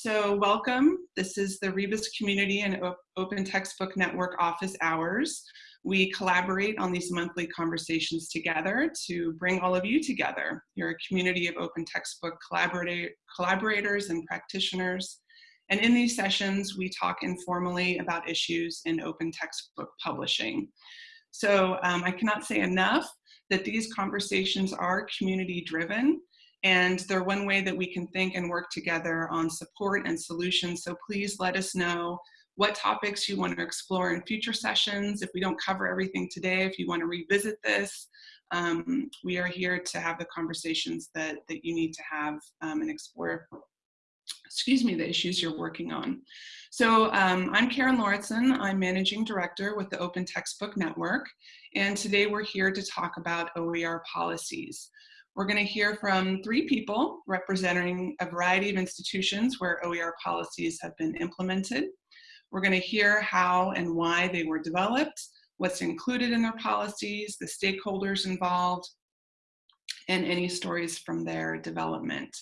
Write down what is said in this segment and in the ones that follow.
So welcome. This is the Rebus Community and Open Textbook Network office hours. We collaborate on these monthly conversations together to bring all of you together. You're a community of open textbook collaborators and practitioners. And in these sessions, we talk informally about issues in open textbook publishing. So um, I cannot say enough that these conversations are community driven and they're one way that we can think and work together on support and solutions. So please let us know what topics you want to explore in future sessions. If we don't cover everything today, if you want to revisit this, um, we are here to have the conversations that, that you need to have um, and explore, excuse me, the issues you're working on. So um, I'm Karen Lauritsen. I'm Managing Director with the Open Textbook Network. And today we're here to talk about OER policies. We're going to hear from three people representing a variety of institutions where OER policies have been implemented. We're going to hear how and why they were developed, what's included in their policies, the stakeholders involved, and any stories from their development.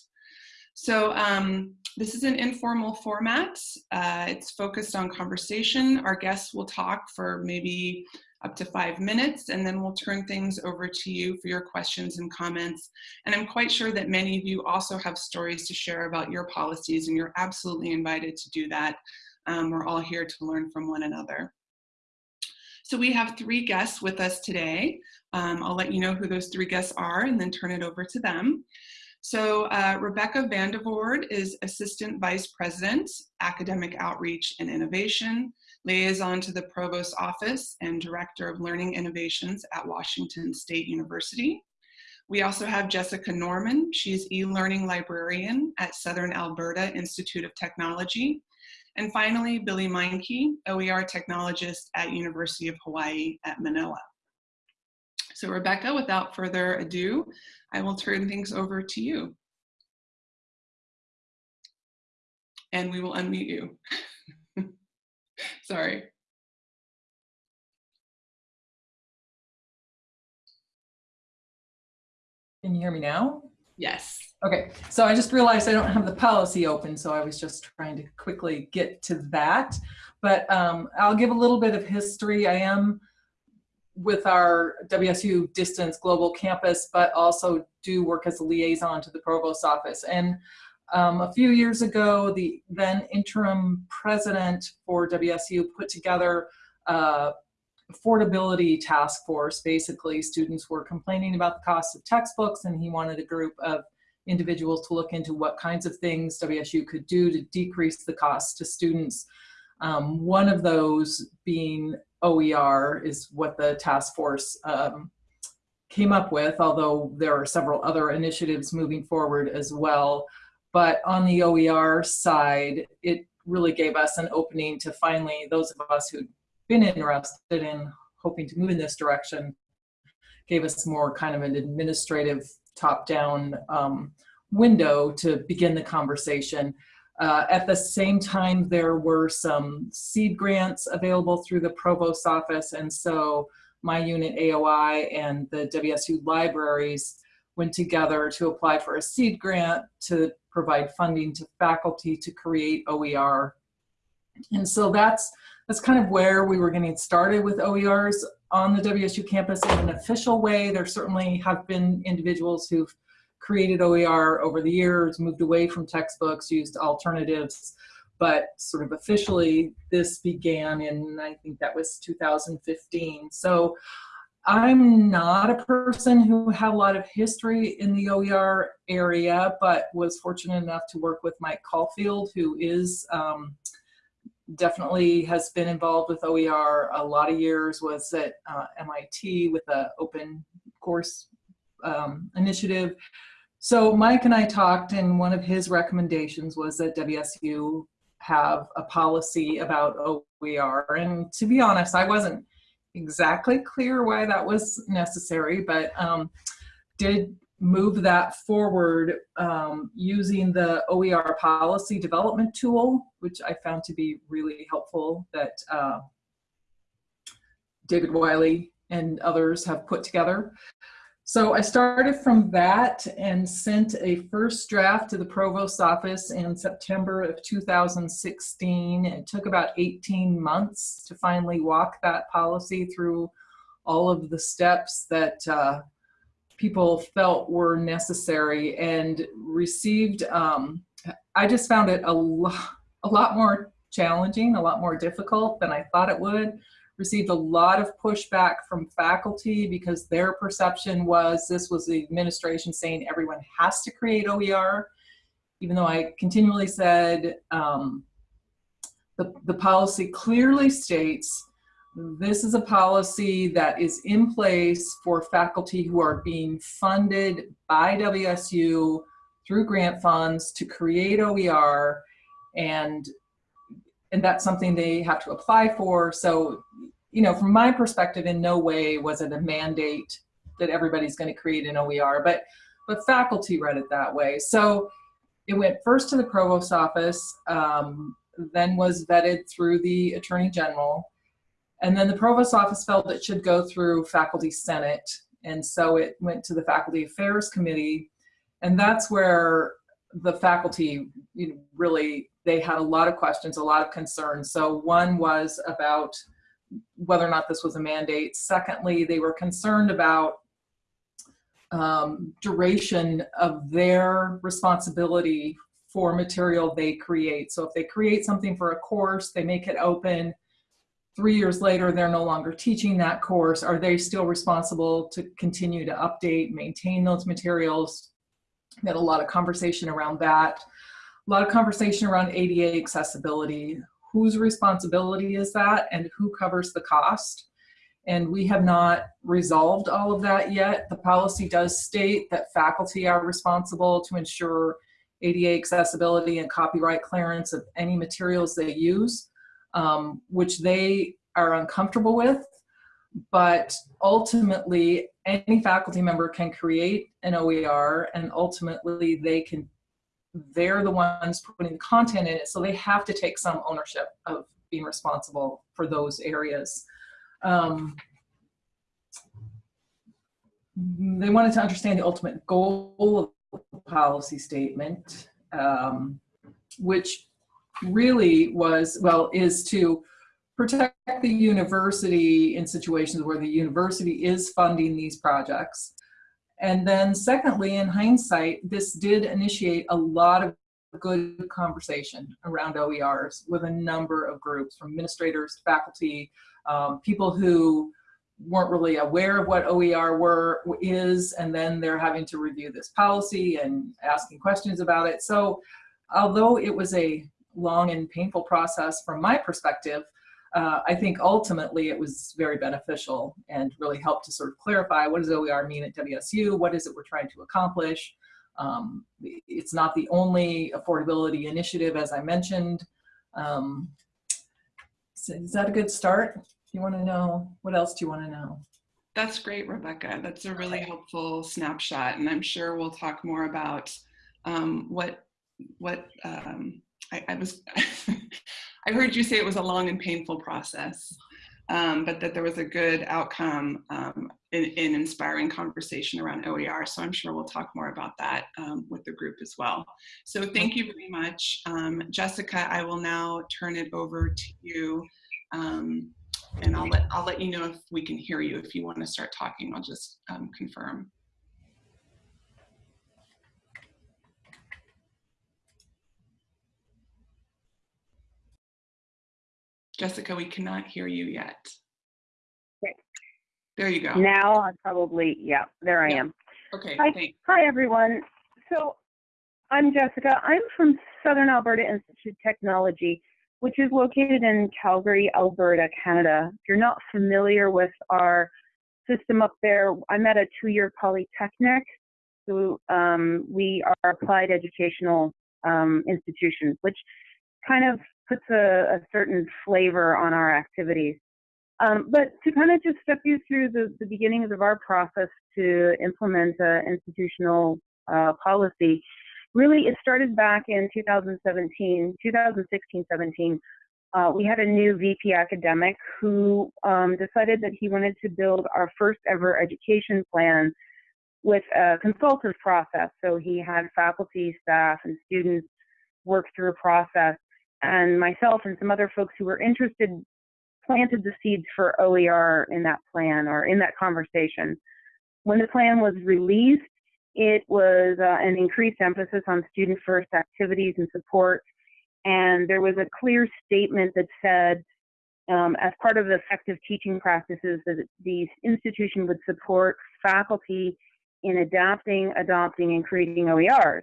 So um, this is an informal format. Uh, it's focused on conversation. Our guests will talk for maybe up to five minutes, and then we'll turn things over to you for your questions and comments. And I'm quite sure that many of you also have stories to share about your policies, and you're absolutely invited to do that. Um, we're all here to learn from one another. So we have three guests with us today. Um, I'll let you know who those three guests are and then turn it over to them. So uh, Rebecca Van de Vord is Assistant Vice President, Academic Outreach and Innovation liaison to the Provost Office and Director of Learning Innovations at Washington State University. We also have Jessica Norman. She's e-learning librarian at Southern Alberta Institute of Technology. And finally, Billy Meinke, OER technologist at University of Hawaii at Manoa. So Rebecca, without further ado, I will turn things over to you. And we will unmute you. Sorry. Can you hear me now? Yes. Okay, so I just realized I don't have the policy open, so I was just trying to quickly get to that. But um, I'll give a little bit of history. I am with our WSU Distance Global Campus, but also do work as a liaison to the Provost Office. And um, a few years ago, the then interim president for WSU put together a affordability task force. Basically, students were complaining about the cost of textbooks and he wanted a group of individuals to look into what kinds of things WSU could do to decrease the cost to students. Um, one of those being OER is what the task force um, came up with, although there are several other initiatives moving forward as well. But on the OER side, it really gave us an opening to finally, those of us who'd been interested in hoping to move in this direction, gave us more kind of an administrative top-down um, window to begin the conversation. Uh, at the same time, there were some seed grants available through the provost office, and so my unit AOI and the WSU libraries went together to apply for a seed grant to provide funding to faculty to create OER. And so that's, that's kind of where we were getting started with OERs on the WSU campus in an official way. There certainly have been individuals who've created OER over the years, moved away from textbooks, used alternatives, but sort of officially this began in, I think that was 2015. So I'm not a person who had a lot of history in the OER area, but was fortunate enough to work with Mike Caulfield, who is um, definitely has been involved with OER a lot of years, was at uh, MIT with the open course um, initiative. So Mike and I talked and one of his recommendations was that WSU have a policy about OER. And to be honest, I wasn't exactly clear why that was necessary, but um, did move that forward um, using the OER policy development tool, which I found to be really helpful that uh, David Wiley and others have put together. So I started from that and sent a first draft to the provost's office in September of 2016. It took about 18 months to finally walk that policy through all of the steps that uh, people felt were necessary and received. Um, I just found it a, lo a lot more challenging, a lot more difficult than I thought it would. Received a lot of pushback from faculty because their perception was this was the administration saying everyone has to create OER, even though I continually said um, the, the policy clearly states this is a policy that is in place for faculty who are being funded by WSU through grant funds to create OER and and that's something they have to apply for. So, you know, from my perspective, in no way was it a mandate that everybody's going to create an OER, but but faculty read it that way. So it went first to the provost office, um, then was vetted through the attorney general, and then the provost office felt it should go through faculty senate, and so it went to the faculty affairs committee, and that's where the faculty you know, really they had a lot of questions, a lot of concerns. So one was about whether or not this was a mandate. Secondly, they were concerned about um, duration of their responsibility for material they create. So if they create something for a course, they make it open, three years later, they're no longer teaching that course. Are they still responsible to continue to update, maintain those materials? We had a lot of conversation around that a lot of conversation around ADA accessibility. Whose responsibility is that and who covers the cost? And we have not resolved all of that yet. The policy does state that faculty are responsible to ensure ADA accessibility and copyright clearance of any materials they use, um, which they are uncomfortable with. But ultimately, any faculty member can create an OER and ultimately they can they're the ones putting the content in it, so they have to take some ownership of being responsible for those areas. Um, they wanted to understand the ultimate goal of the policy statement, um, which really was, well, is to protect the university in situations where the university is funding these projects and then secondly, in hindsight, this did initiate a lot of good conversation around OERs with a number of groups from administrators, to faculty, um, people who weren't really aware of what OER were, is, and then they're having to review this policy and asking questions about it. So although it was a long and painful process from my perspective, uh, I think ultimately it was very beneficial and really helped to sort of clarify what does OER mean at WSU, what is it we're trying to accomplish. Um, it's not the only affordability initiative, as I mentioned. Um, so is that a good start? You want to know, what else do you want to know? That's great, Rebecca. That's a really helpful snapshot. And I'm sure we'll talk more about um, what, what um, I, I was, I heard you say it was a long and painful process, um, but that there was a good outcome um, in, in, inspiring conversation around OER. So I'm sure we'll talk more about that um, with the group as well. So thank you very much. Um, Jessica, I will now turn it over to you. Um, and I'll let, I'll let you know if we can hear you. If you want to start talking, I'll just um, confirm. Jessica, we cannot hear you yet. Okay. There you go. Now I probably, yeah, there I Yeah. am. Okay, Hi. thanks. Hi, everyone. So I'm Jessica. I'm from Southern Alberta Institute of Technology, which is located in Calgary, Alberta, Canada. If you're not familiar with our system up there, I'm at a two-year polytechnic. So um, we are applied educational um, institutions, which kind of puts a, a certain flavor on our activities. Um, but to kind of just step you through the, the beginnings of our process to implement uh, institutional uh, policy, really it started back in 2017, 2016, 17. Uh, we had a new VP academic who um, decided that he wanted to build our first ever education plan with a consultative process. So he had faculty, staff, and students work through a process. And myself and some other folks who were interested planted the seeds for OER in that plan or in that conversation. When the plan was released, it was uh, an increased emphasis on student first activities and support. And there was a clear statement that said, um, as part of effective teaching practices, that the institution would support faculty in adapting, adopting, and creating OERs.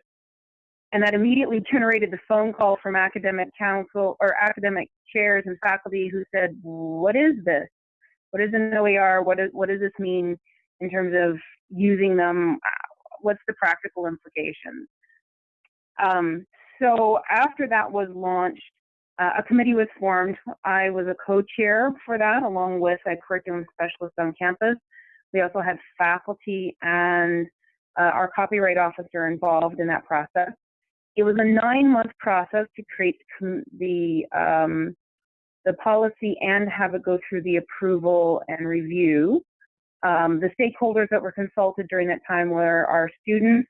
And that immediately generated the phone call from academic council or academic chairs and faculty who said, what is this? What is an OER? What, is, what does this mean in terms of using them? What's the practical implications? Um, so after that was launched, uh, a committee was formed. I was a co-chair for that along with a curriculum specialist on campus. We also had faculty and uh, our copyright officer involved in that process. It was a nine-month process to create the um, the policy and have it go through the approval and review. Um, the stakeholders that were consulted during that time were our students.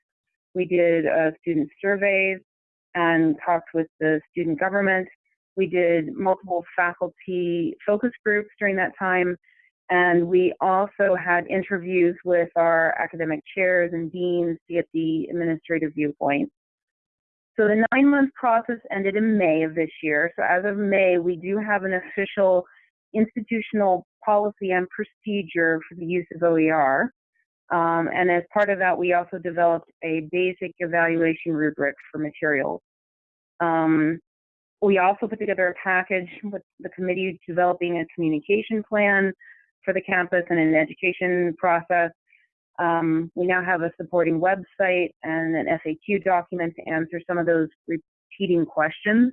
We did uh, student surveys and talked with the student government. We did multiple faculty focus groups during that time. And we also had interviews with our academic chairs and deans to get the administrative viewpoint. So the nine month process ended in May of this year. So as of May, we do have an official institutional policy and procedure for the use of OER. Um, and as part of that, we also developed a basic evaluation rubric for materials. Um, we also put together a package with the committee developing a communication plan for the campus and an education process um, we now have a supporting website and an FAQ document to answer some of those repeating questions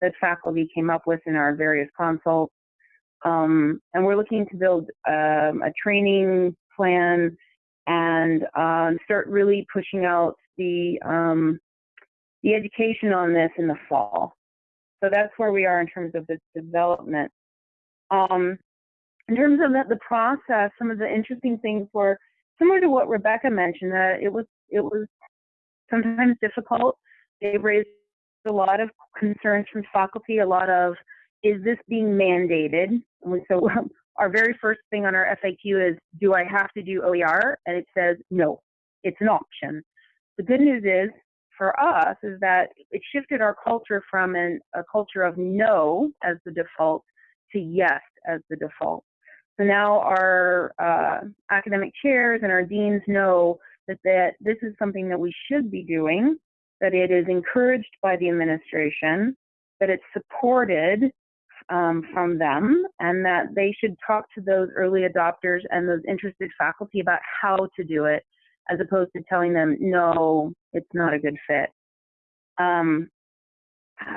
that faculty came up with in our various consults. Um, and we're looking to build um, a training plan and uh, start really pushing out the um, the education on this in the fall. So that's where we are in terms of the development. Um, in terms of the, the process, some of the interesting things were similar to what Rebecca mentioned, that it was it was sometimes difficult. They raised a lot of concerns from faculty, a lot of is this being mandated? And so our very first thing on our FAQ is, do I have to do OER? And it says no, it's an option. The good news is for us is that it shifted our culture from an, a culture of no as the default to yes as the default. So now our uh, academic chairs and our deans know that, that this is something that we should be doing, that it is encouraged by the administration, that it's supported um, from them, and that they should talk to those early adopters and those interested faculty about how to do it, as opposed to telling them, no, it's not a good fit. Um,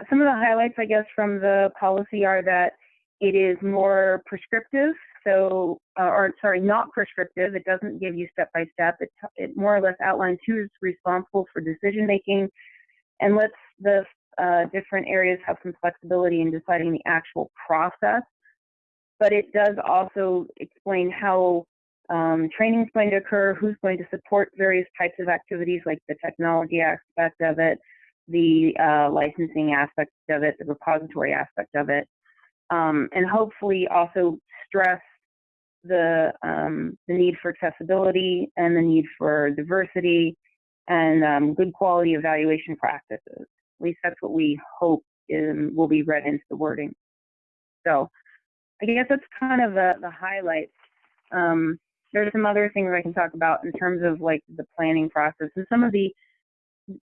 some of the highlights, I guess, from the policy are that it is more prescriptive so, uh, or sorry, not prescriptive. It doesn't give you step by step. It, it more or less outlines who is responsible for decision making and lets the uh, different areas have some flexibility in deciding the actual process. But it does also explain how um, training is going to occur, who's going to support various types of activities like the technology aspect of it, the uh, licensing aspect of it, the repository aspect of it, um, and hopefully also stress the, um, the need for accessibility and the need for diversity and um, good quality evaluation practices. At least that's what we hope in, will be read into the wording. So I guess that's kind of the, the highlights. Um, there's some other things I can talk about in terms of like the planning process and some of the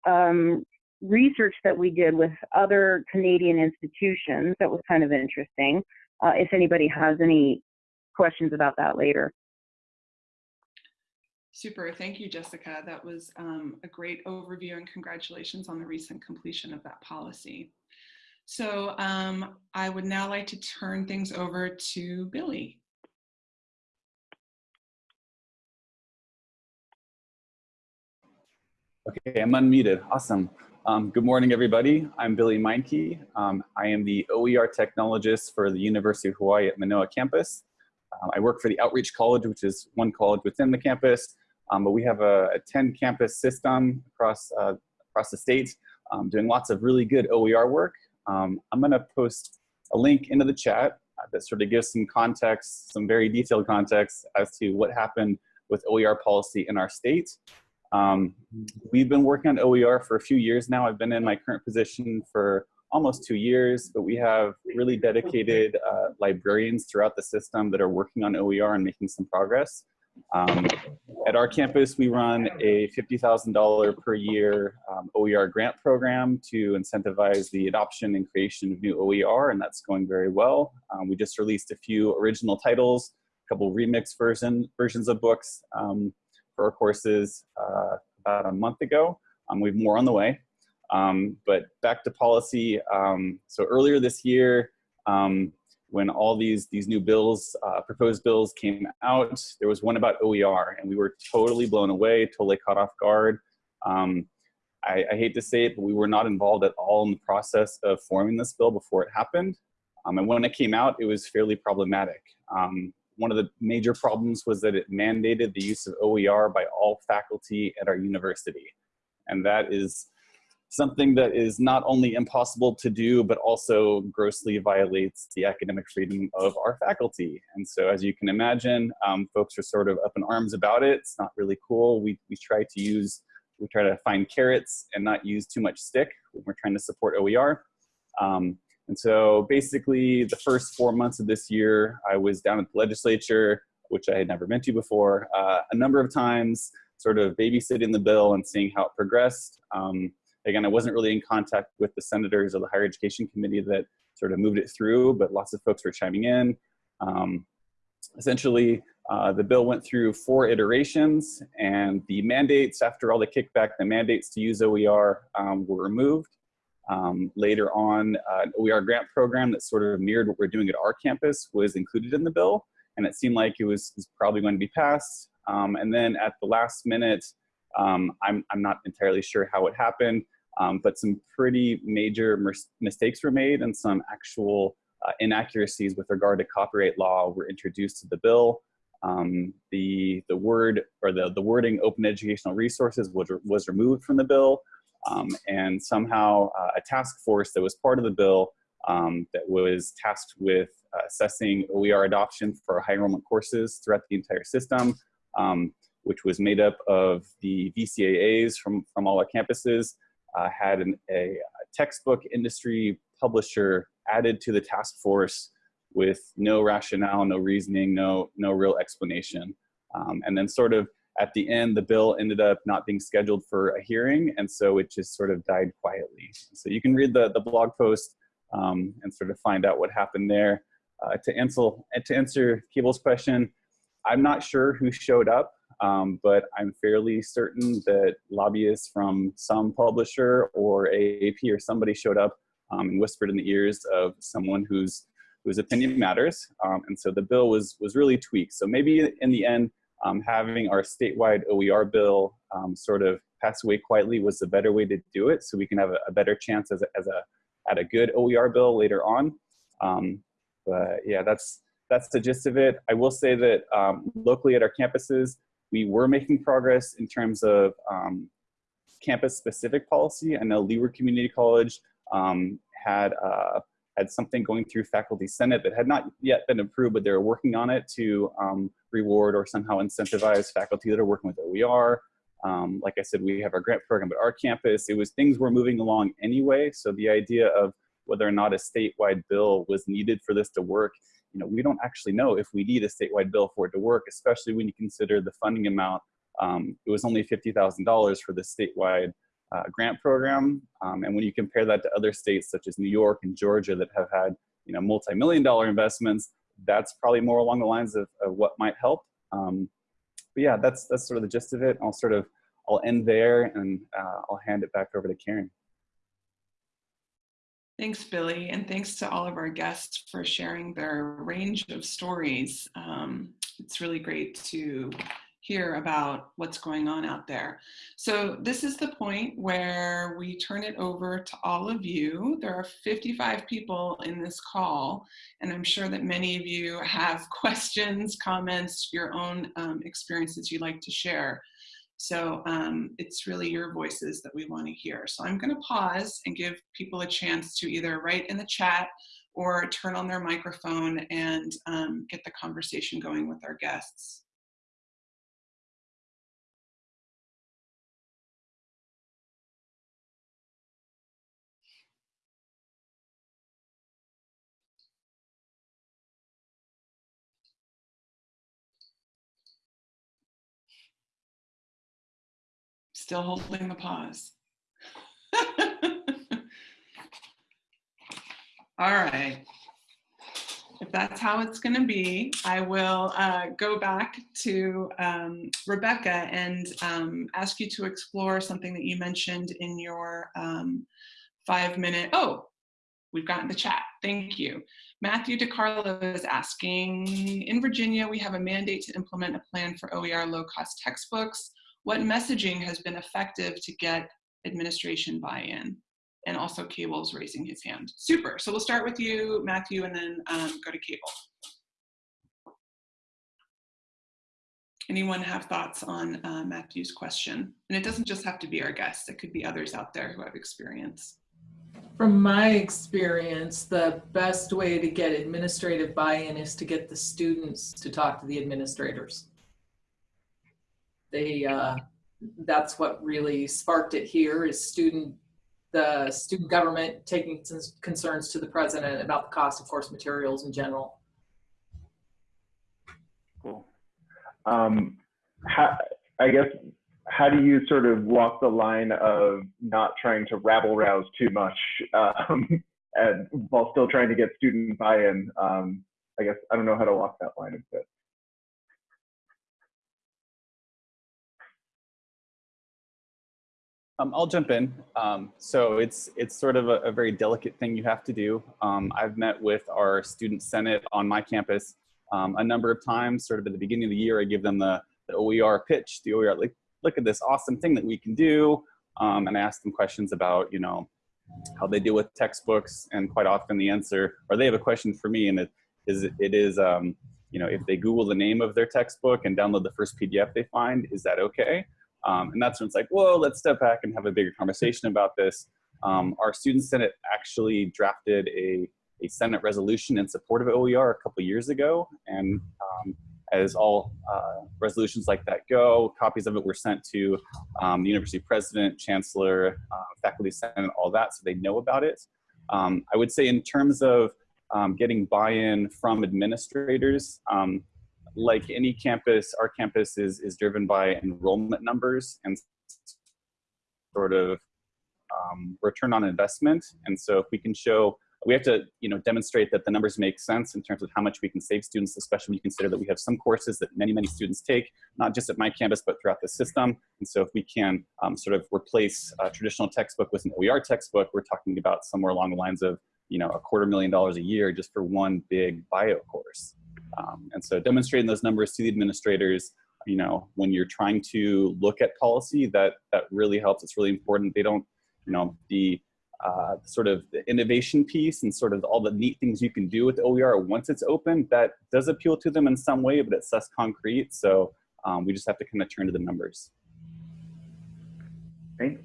um, research that we did with other Canadian institutions that was kind of interesting. Uh, if anybody has any questions about that later. Super, thank you, Jessica. That was um, a great overview and congratulations on the recent completion of that policy. So um, I would now like to turn things over to Billy. Okay, I'm unmuted. Awesome. Um, good morning, everybody. I'm Billy Meinke. Um, I am the OER technologist for the University of Hawaii at Manoa campus. Um, I work for the Outreach College, which is one college within the campus. um, but we have a, a 10 campus system across, uh, across the state um, doing lots of really good OER work. Um, I'm gonna post a link into the chat uh, that sort of gives some context, some very detailed context as to what happened with OER policy in our state. Um, we've been working on OER for a few years now. I've been in my current position for almost two years, but we have really dedicated uh, librarians throughout the system that are working on OER and making some progress. Um, at our campus, we run a $50,000 per year um, OER grant program to incentivize the adoption and creation of new OER, and that's going very well. Um, we just released a few original titles, a couple remix version, versions of books um, for our courses uh, about a month ago. Um, we have more on the way. Um, but back to policy. Um, so earlier this year, um, when all these these new bills, uh, proposed bills came out, there was one about OER, and we were totally blown away, totally caught off guard. Um, I, I, hate to say it, but we were not involved at all in the process of forming this bill before it happened. Um, and when it came out, it was fairly problematic. Um, one of the major problems was that it mandated the use of OER by all faculty at our university. And that is something that is not only impossible to do, but also grossly violates the academic freedom of our faculty. And so as you can imagine, um, folks are sort of up in arms about it. It's not really cool. We, we try to use, we try to find carrots and not use too much stick when we're trying to support OER. Um, and so basically the first four months of this year, I was down at the legislature, which I had never been to before, uh, a number of times, sort of babysitting the bill and seeing how it progressed. Um, Again, I wasn't really in contact with the senators or the higher education committee that sort of moved it through, but lots of folks were chiming in. Um, essentially, uh, the bill went through four iterations and the mandates, after all the kickback, the mandates to use OER um, were removed. Um, later on, uh, OER grant program that sort of mirrored what we're doing at our campus was included in the bill, and it seemed like it was, was probably going to be passed. Um, and then at the last minute, um, I'm, I'm not entirely sure how it happened, um, but some pretty major mistakes were made and some actual uh, inaccuracies with regard to copyright law were introduced to the bill. Um, the, the word or the, the wording open educational resources was, was removed from the bill um, and somehow uh, a task force that was part of the bill um, that was tasked with uh, assessing OER adoption for high enrollment courses throughout the entire system, um, which was made up of the VCAAs from, from all our campuses, uh, had an, a, textbook industry publisher added to the task force with no rationale, no reasoning, no, no real explanation. Um, and then sort of at the end, the bill ended up not being scheduled for a hearing, and so it just sort of died quietly. So you can read the, the blog post um, and sort of find out what happened there. Uh, to, answer, to answer Cable's question, I'm not sure who showed up um, but I'm fairly certain that lobbyists from some publisher or AAP or somebody showed up um, and whispered in the ears of someone whose whose opinion matters. Um, and so the bill was was really tweaked. So maybe in the end, um, having our statewide OER bill um, sort of pass away quietly was a better way to do it, so we can have a, a better chance as a, as a at a good OER bill later on. Um, but yeah, that's that's the gist of it. I will say that locally at our campuses, we were making progress in terms of um, campus-specific policy. I know Leeward Community College um, had uh, had something going through faculty senate that had not yet been approved, but they were working on it to um, reward or somehow incentivize faculty that are working with OER. Um, like I said, we have our grant program at our campus. It was things were moving along anyway. So the idea of whether or not a statewide bill was needed for this to work you know, we don't actually know if we need a statewide bill for it to work, especially when you consider the funding amount. Um, it was only $50,000 for the statewide uh, grant program. Um, and when you compare that to other states such as New York and Georgia that have had, you know, multi-million dollar investments, that's probably more along the lines of, of what might help. Um, but yeah, that's, that's sort of the gist of it. I'll sort of, I'll end there and uh, I'll hand it back over to Karen. Thanks, Billy, and thanks to all of our guests for sharing their range of stories. Um, it's really great to hear about what's going on out there. So this is the point where we turn it over to all of you. There are 55 people in this call, and I'm sure that many of you have questions, comments, your own um, experiences you'd like to share. So um, it's really your voices that we want to hear. So I'm going to pause and give people a chance to either write in the chat or turn on their microphone and um, get the conversation going with our guests. Still holding the pause. All right. If that's how it's going to be, I will uh, go back to um, Rebecca and um, ask you to explore something that you mentioned in your um, five minute. Oh, we've gotten the chat. Thank you. Matthew DiCarlo is asking, in Virginia, we have a mandate to implement a plan for OER low cost textbooks. What messaging has been effective to get administration buy-in? and also Cable's raising his hand. Super. So we'll start with you, Matthew, and then um, go to Cable. Anyone have thoughts on uh, Matthew's question? And it doesn't just have to be our guests. It could be others out there who have experience. From my experience, the best way to get administrative buy-in is to get the students to talk to the administrators. They, uh, that's what really sparked it here is student the student government taking some concerns to the president about the cost of course materials in general. Cool. Um, how, I guess, how do you sort of walk the line of not trying to rabble rouse too much um, and while still trying to get student buy-in? Um, I guess I don't know how to walk that line a bit. Um, I'll jump in. Um, so it's it's sort of a, a, very delicate thing you have to do. Um, I've met with our student senate on my campus um, a number of times. Sort of at the beginning of the year, I give them the, the OER pitch, the OER like, look at this awesome thing that we can do, um, and I ask them questions about you know how they deal with textbooks, and quite often the answer, or they have a question for me, and it is it is um, you know if they Google the name of their textbook and download the first PDF they find, is that okay? Um, and that's when it's like, whoa, let's step back and have a bigger conversation about this. Um, our student senate actually drafted a, a senate resolution in support of OER a couple years ago. And um, as all uh, resolutions like that go, copies of it were sent to um, the university president, chancellor, uh, faculty senate, all that, so they know about it. Um, I would say in terms of um, getting buy-in from administrators, like any campus, our campus is, is driven by enrollment numbers and sort of um, return on investment. And so if we can show, we have to you know, demonstrate that the numbers make sense in terms of how much we can save students, especially when you consider that we have some courses that many, many students take, not just at my campus, but throughout the system. And so if we can um, sort of replace a traditional textbook with an OER textbook, we're talking about somewhere along the lines of you know, a quarter million dollars a year just for one big bio course. Um, and so demonstrating those numbers to the administrators, you know, when you're trying to look at policy, that, that really helps. It's really important. They don't, you know, the uh, sort of the innovation piece and sort of all the neat things you can do with OER once it's open, that does appeal to them in some way, but it's less concrete. So um, we just have to kind of turn to the numbers. Thanks.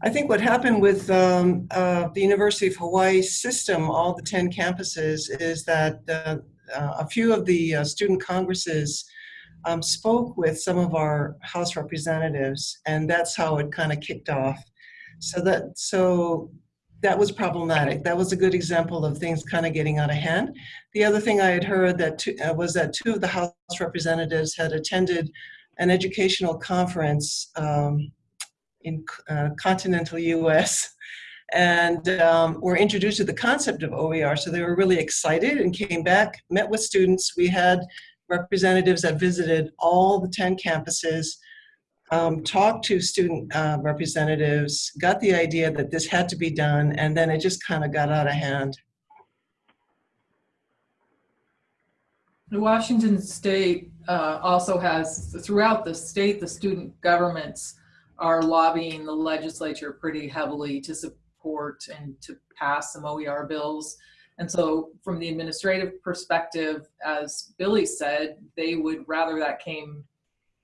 I think what happened with um, uh, the University of Hawaii system, all the 10 campuses, is that uh, uh, a few of the uh, student congresses um, spoke with some of our House representatives, and that's how it kind of kicked off. So that so that was problematic. That was a good example of things kind of getting out of hand. The other thing I had heard that two, uh, was that two of the House representatives had attended an educational conference um, in uh, continental US and um, were introduced to the concept of OER. So they were really excited and came back, met with students. We had representatives that visited all the 10 campuses, um, talked to student uh, representatives, got the idea that this had to be done, and then it just kind of got out of hand. Washington State uh, also has, throughout the state, the student governments are lobbying the legislature pretty heavily to support and to pass some OER bills. And so from the administrative perspective, as Billy said, they would rather that came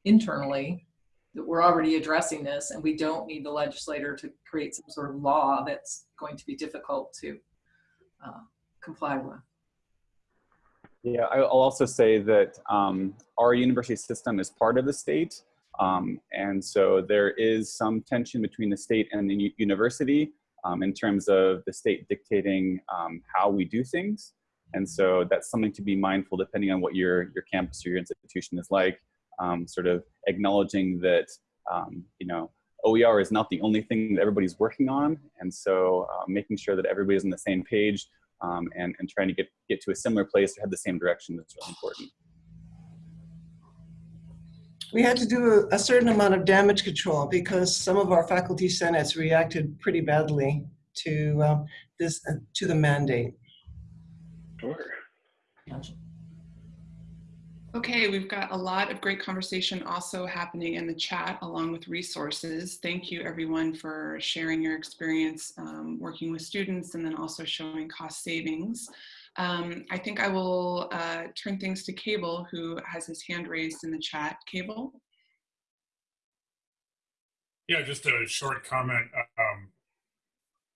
internally, that we're already addressing this and we don't need the legislator to create some sort of law that's going to be difficult to uh, comply with. Yeah, I'll also say that um, our university system is part of the state. Um, and so there is some tension between the state and the university um, in terms of the state dictating um, how we do things. And so that's something to be mindful depending on what your, your campus or your institution is like, um, sort of acknowledging that, um, you know, OER is not the only thing that everybody's working on. And so uh, making sure that everybody's on the same page um, and, and trying to get, get to a similar place or head the same direction is really important. We had to do a, a certain amount of damage control because some of our faculty senates reacted pretty badly to um, this, uh, to the mandate. Sure. Okay, we've got a lot of great conversation also happening in the chat along with resources. Thank you everyone for sharing your experience um, working with students and then also showing cost savings. Um, I think I will uh, turn things to Cable who has his hand raised in the chat. Cable? Yeah, just a short comment. Um,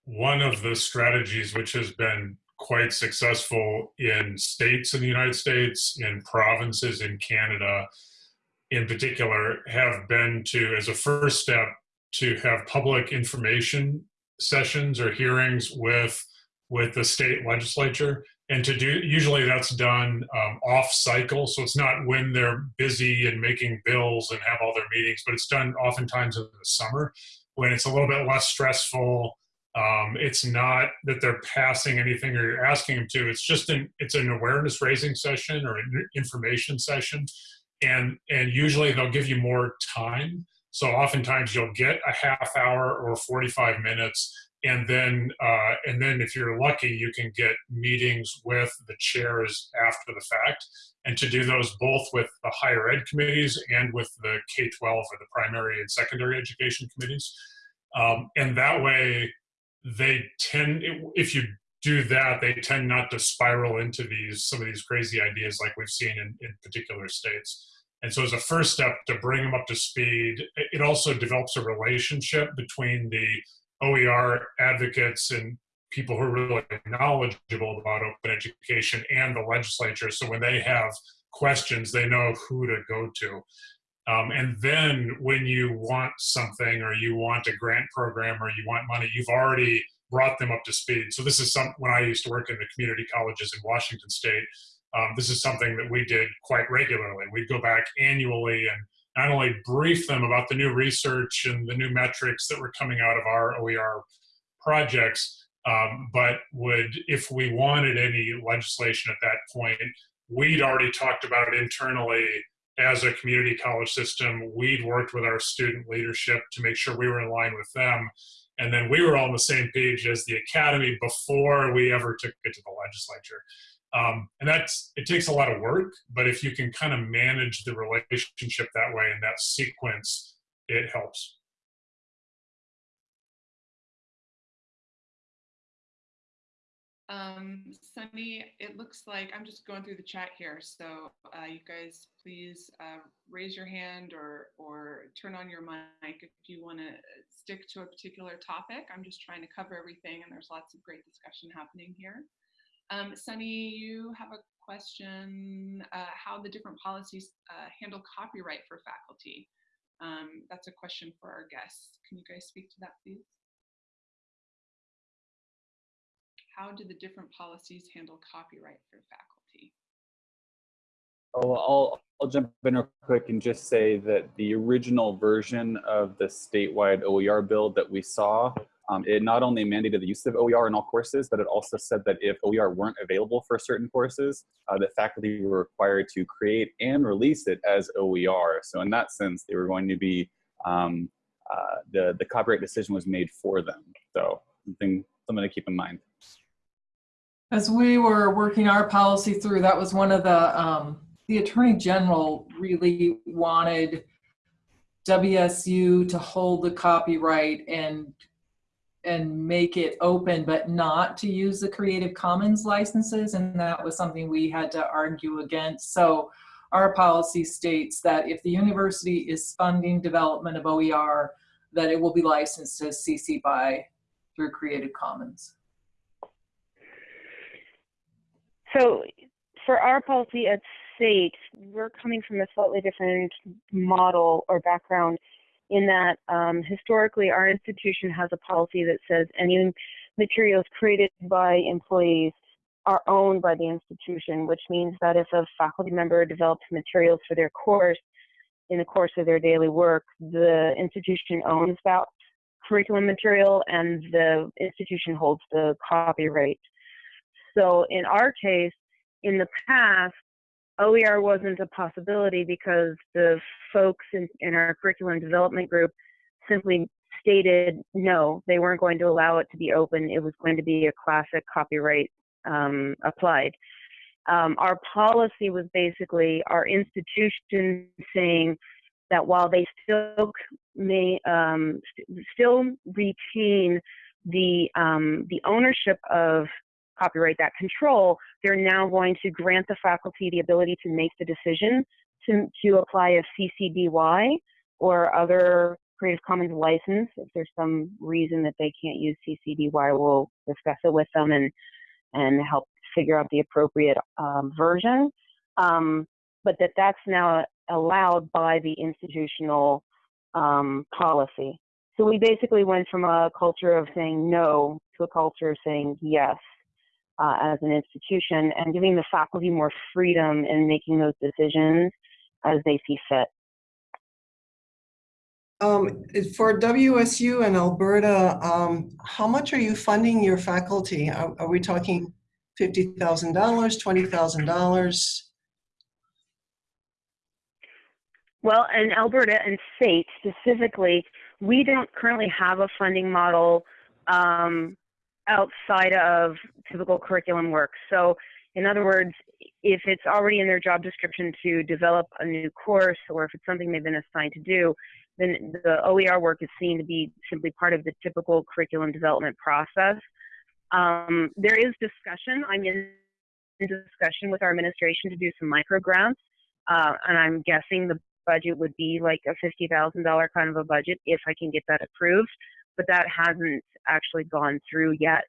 one of the strategies which has been quite successful in states in the United States, in provinces in Canada in particular, have been to, as a first step, to have public information sessions or hearings with with the state legislature and to do usually that's done um, off cycle. So it's not when they're busy and making bills and have all their meetings but it's done oftentimes in the summer when it's a little bit less stressful. Um, it's not that they're passing anything or you're asking them to. It's just an it's an awareness raising session or an information session. And and usually they'll give you more time. So oftentimes you'll get a half hour or 45 minutes and then uh, and then if you're lucky you can get meetings with the chairs after the fact. And to do those both with the higher ed committees and with the k-12 or the primary and secondary education committees. Um, and that way they tend if you do that they tend not to spiral into these some of these crazy ideas like we've seen in, in particular states. And so as a first step to bring them up to speed it also develops a relationship between the OER advocates and people who are really knowledgeable about open education and the legislature. So when they have questions, they know who to go to. Um, and then when you want something or you want a grant program or you want money, you've already brought them up to speed. So this is some, when I used to work in the community colleges in Washington state, um, this is something that we did quite regularly. We'd go back annually and not only brief them about the new research and the new metrics that were coming out of our OER projects, um, but would, if we wanted any legislation at that point, we'd already talked about it internally as a community college system. We'd worked with our student leadership to make sure we were in line with them. And then we were all on the same page as the academy before we ever took it to the legislature. Um, and that's it takes a lot of work but if you can kind of manage the relationship that way in that sequence it helps Um, Sunny, it looks like I'm just going through the chat here. So uh, you guys please uh, raise your hand or, or turn on your mic if you want to stick to a particular topic. I'm just trying to cover everything and there's lots of great discussion happening here. Um, Sunny, you have a question, uh, how the different policies uh, handle copyright for faculty. Um, that's a question for our guests. Can you guys speak to that, please? How do the different policies handle copyright for faculty? Oh, I'll, I'll jump in real quick and just say that the original version of the statewide OER bill that we saw um, it not only mandated the use of OER in all courses, but it also said that if OER weren't available for certain courses, uh, that faculty were required to create and release it as OER. So in that sense, they were going to be, um, uh, the, the copyright decision was made for them. So something, something to keep in mind. As we were working our policy through, that was one of the um, the Attorney General really wanted WSU to hold the copyright and and make it open, but not to use the Creative Commons licenses. And that was something we had to argue against. So our policy states that if the university is funding development of OER, that it will be licensed as CC by through Creative Commons. So for our policy at state, we're coming from a slightly different model or background in that um, historically our institution has a policy that says any materials created by employees are owned by the institution, which means that if a faculty member develops materials for their course in the course of their daily work, the institution owns that curriculum material and the institution holds the copyright. So in our case, in the past, OER wasn't a possibility because the folks in, in our curriculum development group simply stated no, they weren't going to allow it to be open. It was going to be a classic copyright um, applied. Um, our policy was basically our institution saying that while they still may um, st still retain the um, the ownership of copyright, that control, they're now going to grant the faculty the ability to make the decision to, to apply a CC BY or other Creative Commons license. If there's some reason that they can't use CC BY, we'll discuss it with them and, and help figure out the appropriate um, version. Um, but that that's now allowed by the institutional um, policy. So we basically went from a culture of saying no to a culture of saying yes uh, as an institution and giving the faculty more freedom in making those decisions as they see fit. Um, for WSU and Alberta, um, how much are you funding your faculty? Are, are we talking $50,000, $20,000? Well, in Alberta and state specifically, we don't currently have a funding model um, outside of typical curriculum work. So in other words, if it's already in their job description to develop a new course or if it's something they've been assigned to do, then the OER work is seen to be simply part of the typical curriculum development process. Um, there is discussion. I'm in discussion with our administration to do some micro grants, uh, and I'm guessing the budget would be like a $50,000 kind of a budget if I can get that approved but that hasn't actually gone through yet.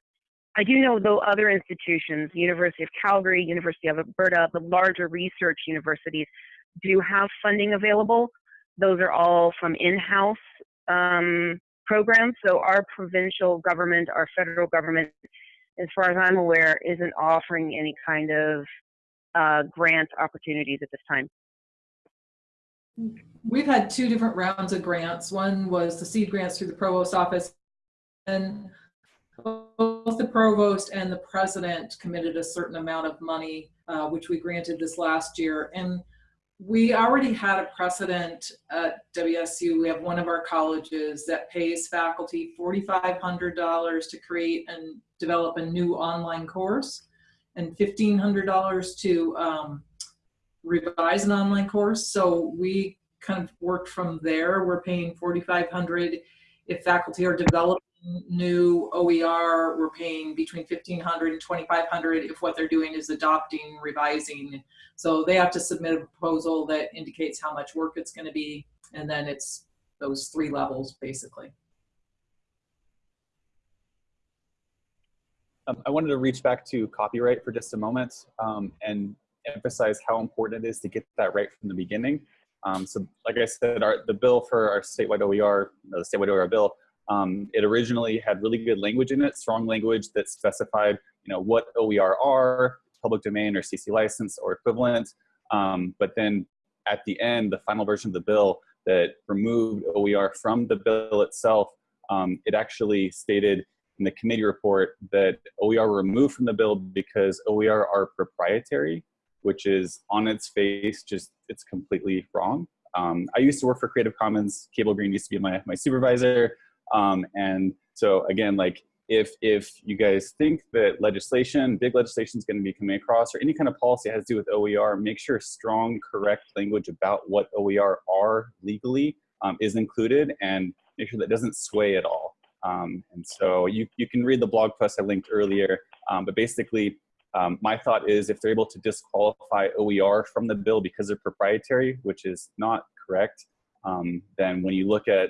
I do know though other institutions, University of Calgary, University of Alberta, the larger research universities do have funding available. Those are all from in-house um, programs. So our provincial government, our federal government, as far as I'm aware, isn't offering any kind of uh, grant opportunities at this time. We've had two different rounds of grants. One was the seed grants through the provost office and both the provost and the president committed a certain amount of money, uh, which we granted this last year. And we already had a precedent at WSU. We have one of our colleges that pays faculty $4,500 to create and develop a new online course and $1,500 to um, revise an online course. So we kind of worked from there. We're paying 4,500 if faculty are developing new OER, we're paying between 1,500 and 2,500 if what they're doing is adopting, revising. So they have to submit a proposal that indicates how much work it's going to be, and then it's those three levels basically. Um, I wanted to reach back to copyright for just a moment um, and emphasize how important it is to get that right from the beginning. Um, so like I said, our, the bill for our statewide OER, the statewide OER bill, um, it originally had really good language in it, strong language that specified, you know, what OER are, public domain or CC license or equivalent. Um, but then at the end, the final version of the bill that removed OER from the bill itself, um, it actually stated in the committee report that OER removed from the bill because OER are proprietary which is on its face, just it's completely wrong. Um, I used to work for Creative Commons. Cable Green used to be my, my supervisor. Um, and so again, like if if you guys think that legislation, big legislation is going to be coming across, or any kind of policy that has to do with OER, make sure strong, correct language about what OER are legally um, is included, and make sure that doesn't sway at all. Um, and so you you can read the blog post I linked earlier, um, but basically. Um, my thought is if they're able to disqualify OER from the bill because they're proprietary, which is not correct, um, then when you look at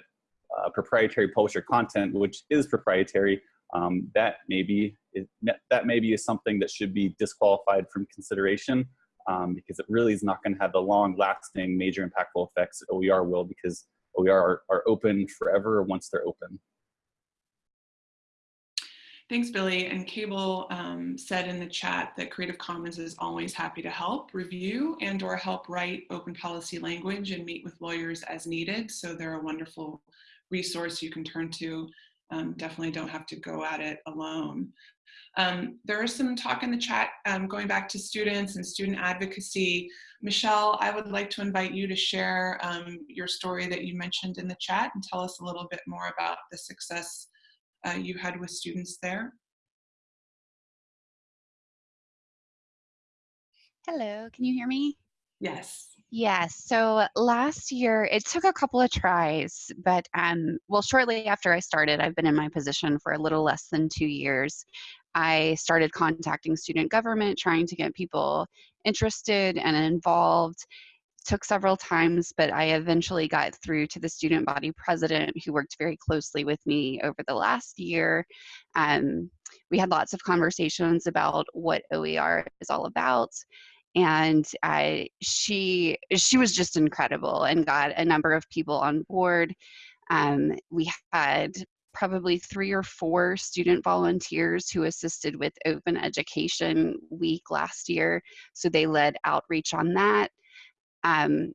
uh, proprietary publisher content, which is proprietary, um, that maybe is, that maybe is something that should be disqualified from consideration um, because it really is not going to have the long-lasting, major impactful effects OER will because OER are, are open forever once they're open. Thanks, Billy. And Cable um, said in the chat that Creative Commons is always happy to help review and or help write open policy language and meet with lawyers as needed. So they're a wonderful resource you can turn to. Um, definitely don't have to go at it alone. Um, there is some talk in the chat um, going back to students and student advocacy. Michelle, I would like to invite you to share um, your story that you mentioned in the chat and tell us a little bit more about the success uh, you had with students there? Hello, can you hear me? Yes. Yes. So last year, it took a couple of tries, but um, well, shortly after I started, I've been in my position for a little less than two years. I started contacting student government, trying to get people interested and involved took several times, but I eventually got through to the student body president who worked very closely with me over the last year. Um, we had lots of conversations about what OER is all about. And she, she was just incredible and got a number of people on board. Um, we had probably three or four student volunteers who assisted with Open Education Week last year. So they led outreach on that. Um,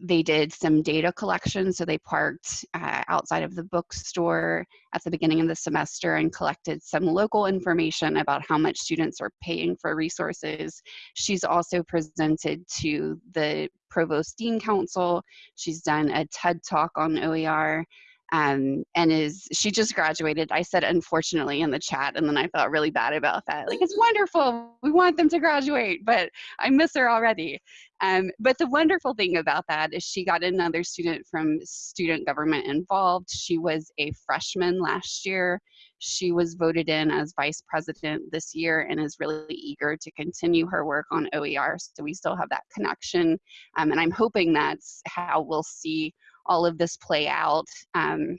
they did some data collection, so they parked uh, outside of the bookstore at the beginning of the semester and collected some local information about how much students are paying for resources. She's also presented to the Provost Dean Council. She's done a TED Talk on OER um, and is she just graduated. I said unfortunately in the chat and then i felt really bad about that. Like it's wonderful. We want them to graduate but i miss her already. Um, but the wonderful thing about that is she got another student from student government involved. She was a freshman last year. She was voted in as vice president this year and is really eager to continue her work on OER. So we still have that connection. Um, and I'm hoping that's how we'll see all of this play out um,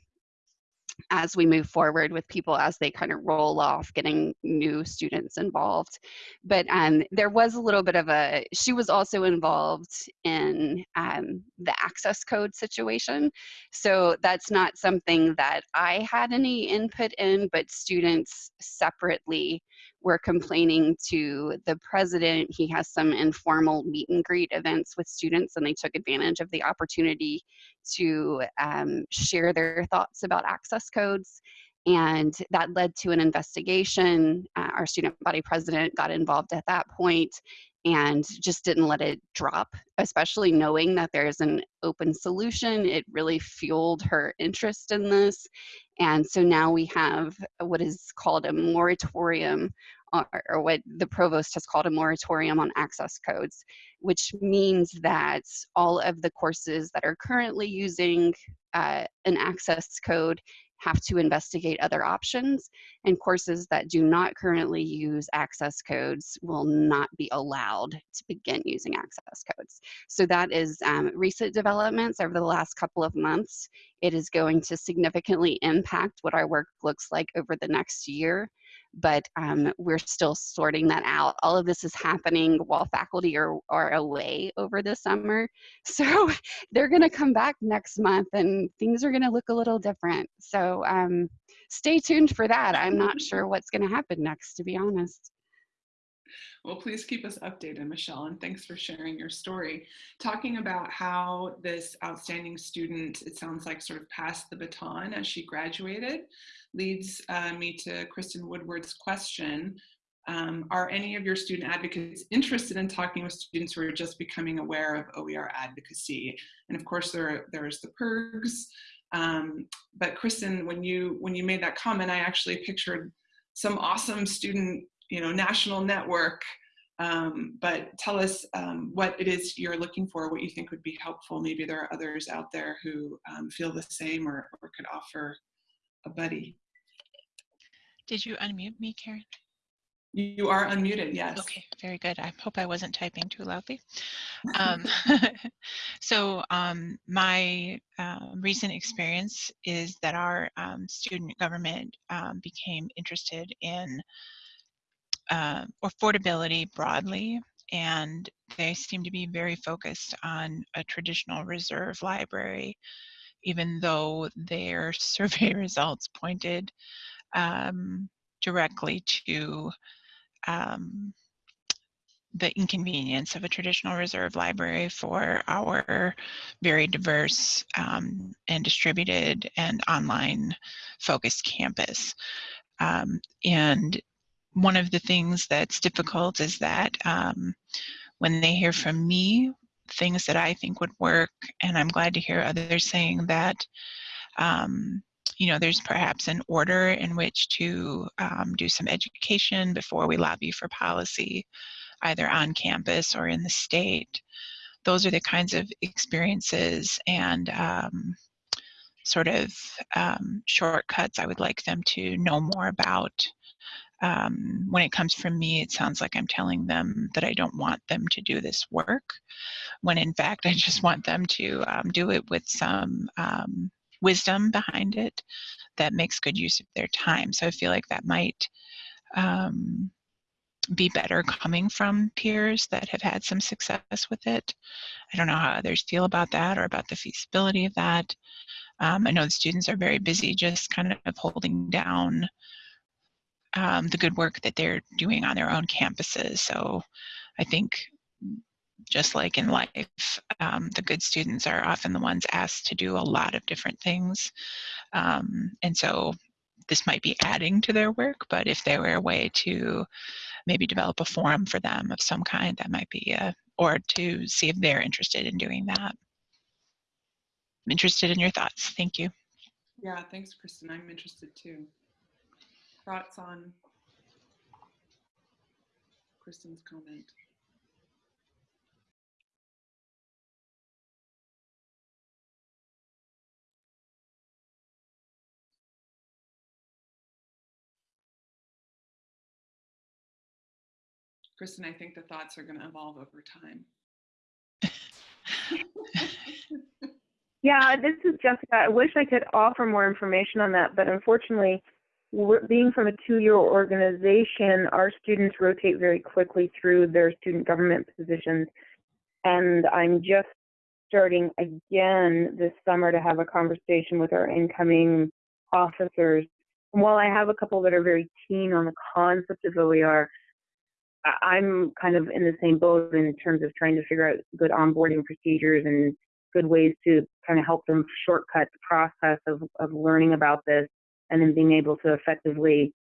as we move forward with people as they kind of roll off getting new students involved. But um, there was a little bit of a she was also involved in um, the access code situation. So that's not something that i had any input in but students separately were complaining to the president. He has some informal meet and greet events with students, and they took advantage of the opportunity to um, share their thoughts about access codes. And that led to an investigation. Uh, our student body president got involved at that point and just didn't let it drop, especially knowing that there's an open solution. It really fueled her interest in this. And so now we have what is called a moratorium, or, or what the provost has called a moratorium on access codes, which means that all of the courses that are currently using uh, an access code have to investigate other options and courses that do not currently use access codes will not be allowed to begin using access codes. So that is um, recent developments over the last couple of months. It is going to significantly impact what our work looks like over the next year but um, we're still sorting that out. All of this is happening while faculty are, are away over the summer. So they're gonna come back next month and things are gonna look a little different. So um, stay tuned for that. I'm not sure what's gonna happen next, to be honest. Well, please keep us updated, Michelle, and thanks for sharing your story. Talking about how this outstanding student, it sounds like sort of passed the baton as she graduated, leads uh, me to Kristen Woodward's question. Um, are any of your student advocates interested in talking with students who are just becoming aware of OER advocacy? And of course, there, there's the PIRGs. Um, but Kristen, when you, when you made that comment, I actually pictured some awesome student, you know, national network. Um, but tell us um, what it is you're looking for, what you think would be helpful. Maybe there are others out there who um, feel the same or, or could offer a buddy. Did you unmute me, Karen? You are unmuted, yes. Okay, very good. I hope I wasn't typing too loudly. Um, so um, my um, recent experience is that our um, student government um, became interested in uh, affordability broadly, and they seem to be very focused on a traditional reserve library, even though their survey results pointed um, directly to um, the inconvenience of a traditional reserve library for our very diverse um, and distributed and online focused campus. Um, and one of the things that's difficult is that um, when they hear from me things that I think would work, and I'm glad to hear others saying that um, you know, there's perhaps an order in which to um, do some education before we lobby for policy, either on campus or in the state. Those are the kinds of experiences and um, sort of um, shortcuts I would like them to know more about. Um, when it comes from me, it sounds like I'm telling them that I don't want them to do this work, when in fact I just want them to um, do it with some um, wisdom behind it that makes good use of their time. So I feel like that might um, be better coming from peers that have had some success with it. I don't know how others feel about that or about the feasibility of that. Um, I know the students are very busy just kind of holding down um, the good work that they're doing on their own campuses. So I think just like in life, um, the good students are often the ones asked to do a lot of different things. Um, and so this might be adding to their work, but if there were a way to maybe develop a forum for them of some kind, that might be a, or to see if they're interested in doing that. I'm interested in your thoughts. Thank you. Yeah, thanks, Kristen. I'm interested too. Thoughts on Kristen's comment? Kristen, I think the thoughts are going to evolve over time. Yeah, this is Jessica. I wish I could offer more information on that, but unfortunately, being from a two-year organization, our students rotate very quickly through their student government positions, and I'm just starting again this summer to have a conversation with our incoming officers. And while I have a couple that are very keen on the concept of OER, I'm kind of in the same boat in terms of trying to figure out good onboarding procedures and good ways to kind of help them shortcut the process of, of learning about this and then being able to effectively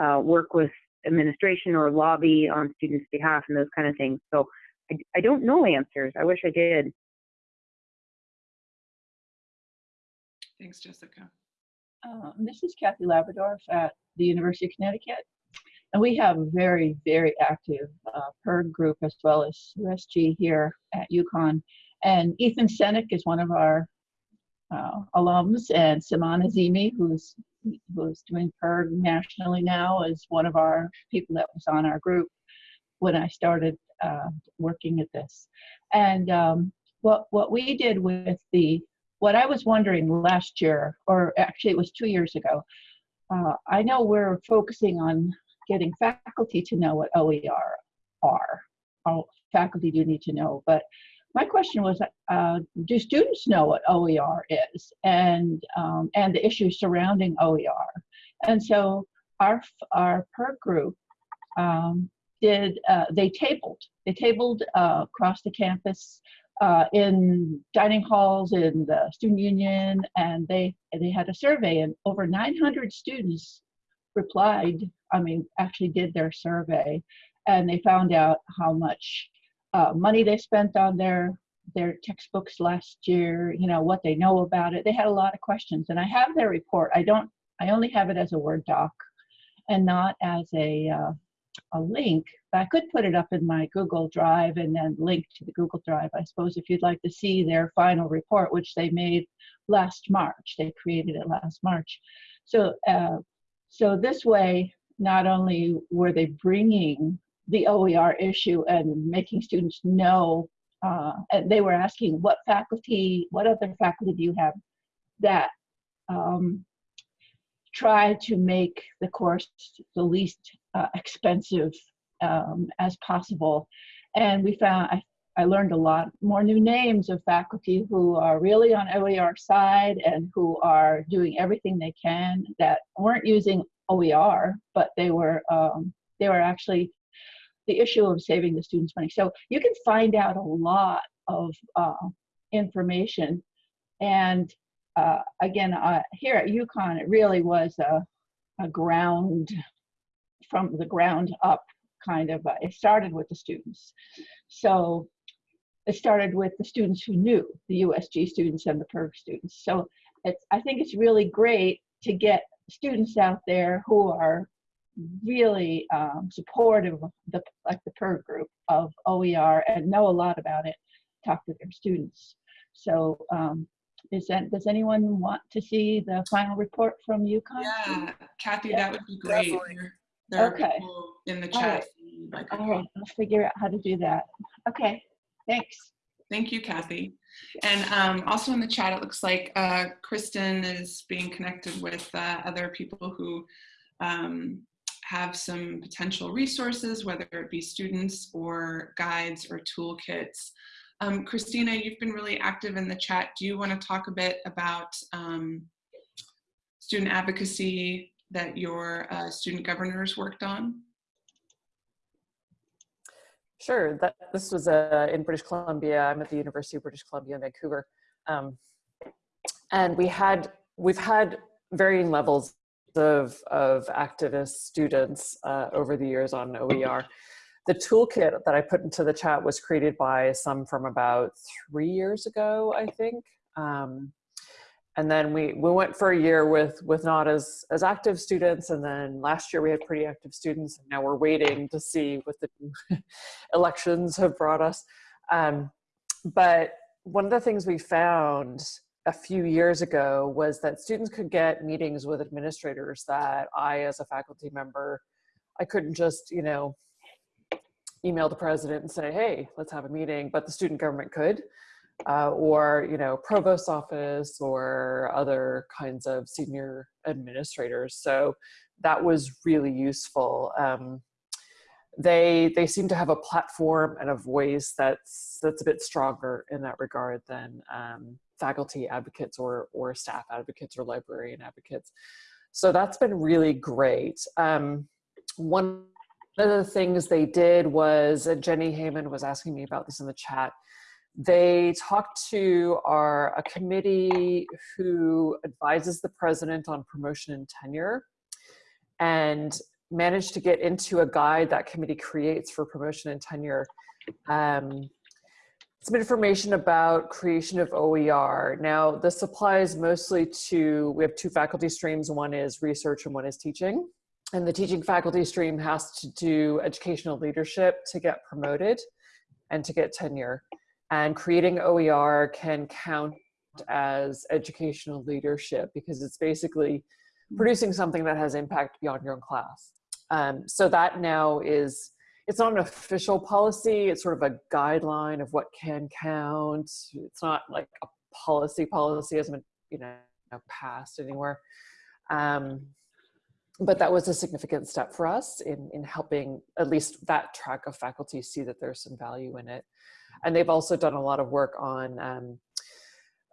uh, work with administration or lobby on students' behalf and those kind of things. So I, I don't know answers. I wish I did. Thanks, Jessica. Uh, this is Kathy Labradorf at the University of Connecticut. And we have a very, very active uh, PIRG group as well as USG here at UConn. And Ethan Senack is one of our uh, alums, and Simon Azimi, who's who's doing PIRG nationally now, is one of our people that was on our group when I started uh, working at this. And um, what what we did with the what I was wondering last year, or actually it was two years ago. Uh, I know we're focusing on getting faculty to know what OER are. All faculty do need to know, but my question was, uh, do students know what OER is and, um, and the issues surrounding OER? And so our, our PIRG group um, did, uh, they tabled, they tabled uh, across the campus uh, in dining halls in the student union and they, they had a survey and over 900 students replied, I mean, actually did their survey, and they found out how much uh, money they spent on their their textbooks last year. You know what they know about it. They had a lot of questions, and I have their report. I don't. I only have it as a Word doc, and not as a, uh, a link. But I could put it up in my Google Drive and then link to the Google Drive. I suppose if you'd like to see their final report, which they made last March, they created it last March. So, uh, so this way, not only were they bringing the OER issue and making students know, uh, and they were asking what faculty, what other faculty do you have that um, try to make the course the least uh, expensive um, as possible. And we found, I, I learned a lot more new names of faculty who are really on OER side and who are doing everything they can that weren't using OER, but they were, um, they were actually the issue of saving the students money. So you can find out a lot of uh, information. And uh, again, uh, here at UConn, it really was a, a ground, from the ground up kind of, uh, it started with the students. So it started with the students who knew, the USG students and the PIRG students. So it's, I think it's really great to get students out there who are really um, supportive of the like the PIRG group of OER and know a lot about it, talk to their students. So um, is that does anyone want to see the final report from UConn? Yeah, Kathy, Yeah. that would be great. There- There are Okay. in the chat. right. who would like a All right, I'll figure out how to do that. Okay, thanks. Thank you, Kathy. And um, also in the chat, it looks like uh, Kristen is being connected with uh, other people who um, have some potential resources, whether it be students or guides or toolkits. Um, Christina, you've been really active in the chat. Do you want to talk a bit about um, student advocacy that your uh, student governors worked on? Sure. That this was uh, in British Columbia. I'm at the University of British Columbia in Vancouver, um, and we had we've had varying levels of of activist students uh, over the years on OER. The toolkit that I put into the chat was created by some from about three years ago, I think. Um, and then we we went for a year with with not as as active students and then last year we had pretty active students and now we're waiting to see what the elections have brought us um, but one of the things we found a few years ago was that students could get meetings with administrators that i as a faculty member i couldn't just you know email the president and say hey let's have a meeting but the student government could uh, or you know provost office or other kinds of senior administrators. So that was really useful. Um, they they seem to have a platform and a voice that's that's a bit stronger in that regard than um, faculty advocates or or staff advocates or librarian advocates. So that's been really great. Um, one of the things they did was and jenny Heyman was asking me about this in the chat they talked to our a committee who advises the president on promotion and tenure and managed to get into a guide that committee creates for promotion and tenure um, some information about creation of OER. Now, this applies mostly to, we have two faculty streams. One is research and one is teaching. And the teaching faculty stream has to do educational leadership to get promoted and to get tenure and creating OER can count as educational leadership because it's basically producing something that has impact beyond your own class. Um, so that now is, it's not an official policy, it's sort of a guideline of what can count. It's not like a policy, policy hasn't been, you know, passed anywhere. Um, but that was a significant step for us in, in helping at least that track of faculty see that there's some value in it. And they've also done a lot of work on, um,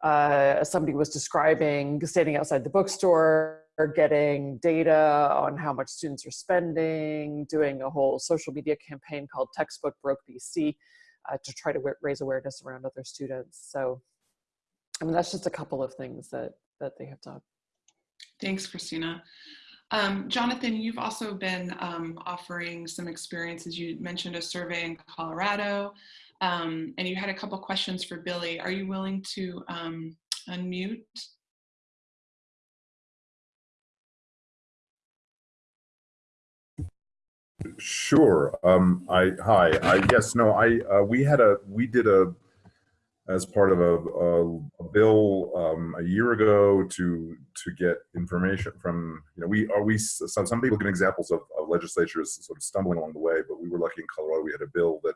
uh, somebody was describing standing outside the bookstore, getting data on how much students are spending, doing a whole social media campaign called Textbook Broke BC uh, to try to raise awareness around other students. So, I mean, that's just a couple of things that, that they have done. Thanks, Christina. Um, Jonathan, you've also been um, offering some experiences. You mentioned a survey in Colorado, um, and you had a couple questions for Billy. Are you willing to um, unmute? Sure. Um, I hi. I yes. No. I uh, we had a we did a as part of a, a, a bill um, a year ago to to get information from you know we are we some some people give examples of, of legislatures sort of stumbling along the way, but we were lucky in Colorado we had a bill that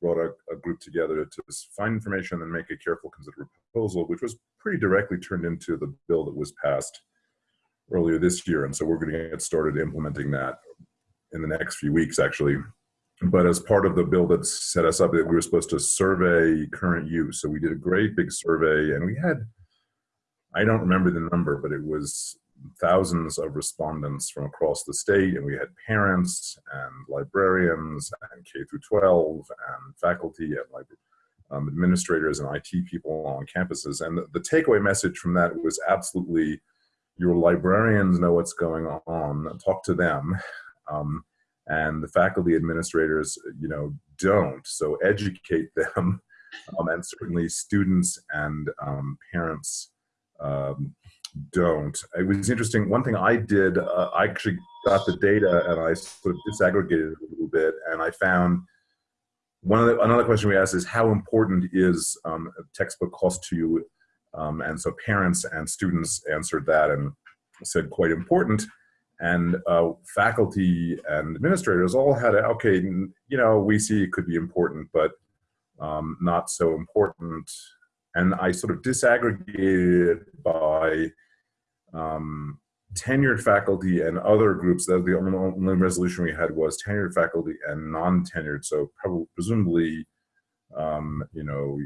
brought a, a group together to find information and make a careful considered proposal, which was pretty directly turned into the bill that was passed earlier this year, and so we're going to get started implementing that in the next few weeks, actually. But as part of the bill that set us up, we were supposed to survey current use. So we did a great big survey, and we had, I don't remember the number, but it was thousands of respondents from across the state, and we had parents and librarians and K through 12 and faculty and like um, administrators and IT people on campuses. And the, the takeaway message from that was absolutely your librarians know what's going on, talk to them um, and the faculty administrators, you know, don't. So educate them, um, and certainly students and um, parents um, don't. It was interesting. One thing I did, uh, I actually got the data and I sort of disaggregated it a little bit, and I found one of the, another question we asked is how important is um, textbook cost to you? Um, and so parents and students answered that and said quite important and uh, faculty and administrators all had a, okay, you know, we see it could be important, but um, not so important. And I sort of disaggregated by um, tenured faculty and other groups. That the only resolution we had was tenured faculty and non-tenured. So probably, presumably, um, you know,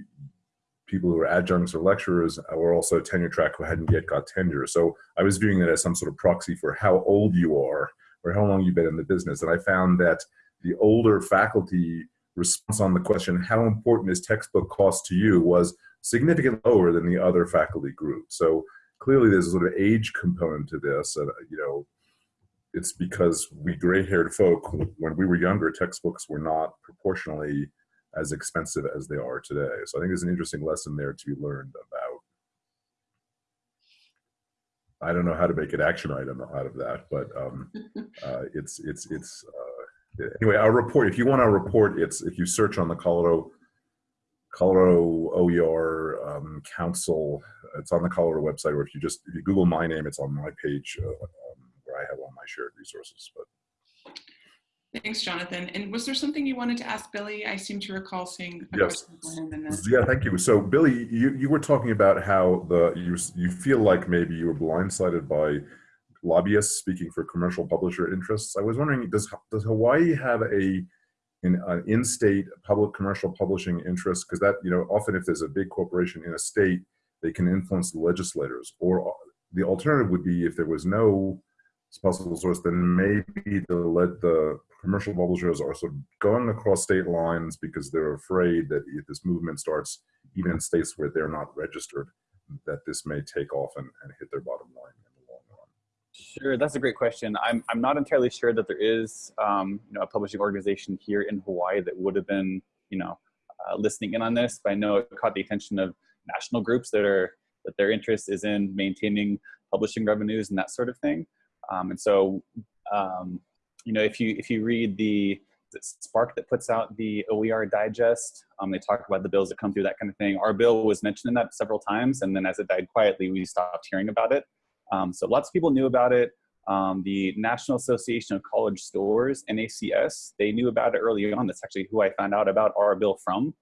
people who are adjuncts or lecturers uh, or also tenure track who hadn't yet got tenure. So I was viewing that as some sort of proxy for how old you are or how long you've been in the business. And I found that the older faculty response on the question, how important is textbook cost to you was significantly lower than the other faculty group. So clearly there's a sort of age component to this. And, uh, you know, it's because we gray-haired folk, when we were younger, textbooks were not proportionally as expensive as they are today. So I think there's an interesting lesson there to be learned about. I don't know how to make an action item out of that, but um, uh, it's it's it's uh, anyway. Our report. If you want our report, it's if you search on the Colorado Colorado OER um, Council. It's on the Colorado website, or if you just if you Google my name, it's on my page uh, um, where I have all my shared resources. But Thanks, Jonathan. And was there something you wanted to ask Billy? I seem to recall seeing a yes. question for him in this. Yeah, thank you. So, Billy, you, you were talking about how the you you feel like maybe you were blindsided by lobbyists speaking for commercial publisher interests. I was wondering, does does Hawaii have a an, an in-state public commercial publishing interest? Because that you know often if there's a big corporation in a state, they can influence the legislators. Or uh, the alternative would be if there was no possible source, then maybe to let the commercial publishers are sort of going across state lines because they're afraid that if this movement starts, even in states where they're not registered, that this may take off and, and hit their bottom line in the long run. Sure, that's a great question. I'm, I'm not entirely sure that there is um, you know, a publishing organization here in Hawaii that would have been you know, uh, listening in on this, but I know it caught the attention of national groups that are that their interest is in maintaining publishing revenues and that sort of thing. Um, and so um, you know, if you if you read the, SPARC that puts out the OER digest, um, they talk about the bills that come through that kind of thing. Our bill was mentioned in that several times, and then as it died quietly, we stopped hearing about it. Um, so lots of people knew about it. Um, the National Association of College Stores, NACS, they knew about it early on. That's actually who I found out about our bill from.